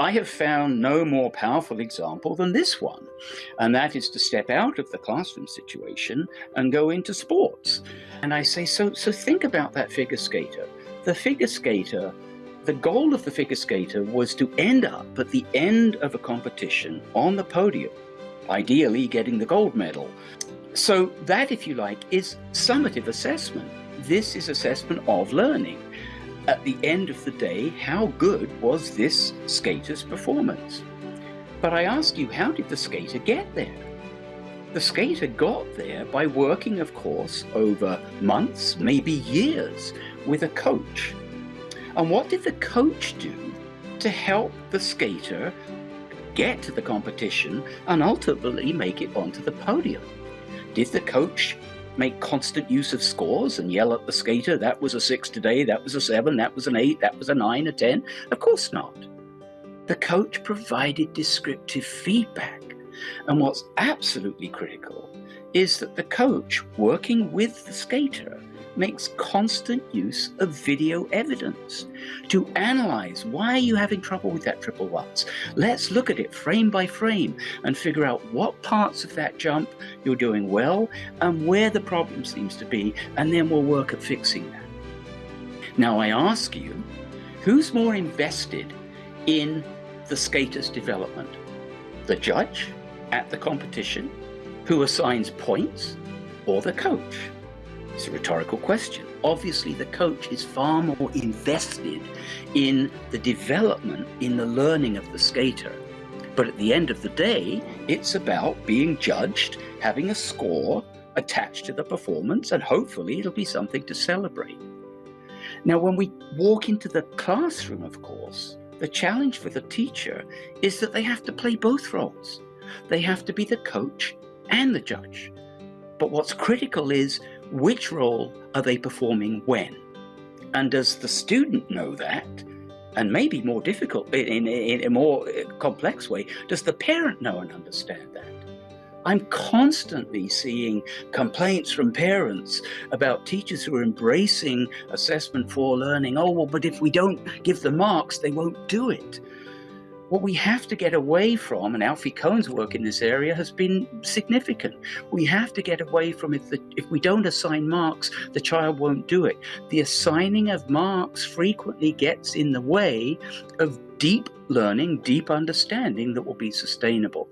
I have found no more powerful example than this one, and that is to step out of the classroom situation and go into sports. And I say, so, so think about that figure skater. The figure skater, the goal of the figure skater was to end up at the end of a competition on the podium, ideally getting the gold medal. So that, if you like, is summative assessment. This is assessment of learning at the end of the day, how good was this skater's performance? But I ask you, how did the skater get there? The skater got there by working, of course, over months, maybe years, with a coach. And what did the coach do to help the skater get to the competition and ultimately make it onto the podium? Did the coach make constant use of scores and yell at the skater, that was a six today, that was a seven, that was an eight, that was a nine, a 10? Of course not. The coach provided descriptive feedback. And what's absolutely critical is that the coach, working with the skater, makes constant use of video evidence to analyze why are you having trouble with that triple lutz. Let's look at it frame by frame and figure out what parts of that jump you're doing well and where the problem seems to be, and then we'll work at fixing that. Now I ask you, who's more invested in the skater's development? The judge at the competition who assigns points or the coach? It's a rhetorical question. Obviously, the coach is far more invested in the development, in the learning of the skater. But at the end of the day, it's about being judged, having a score attached to the performance, and hopefully it'll be something to celebrate. Now, when we walk into the classroom, of course, the challenge for the teacher is that they have to play both roles. They have to be the coach and the judge. But what's critical is which role are they performing when? And does the student know that? And maybe more difficult, in, in, a more uh, complex way, does the parent know and understand that? I'm constantly seeing complaints from parents about teachers who are embracing assessment for learning. Oh, well, but if we don't give the marks, they won't do it. What we have to get away from, and Alfie Kohn's work in this area has been significant. We have to get away from if, the, if we don't assign marks, the child won't do it. The assigning of marks frequently gets in the way of deep learning, deep understanding that will be sustainable.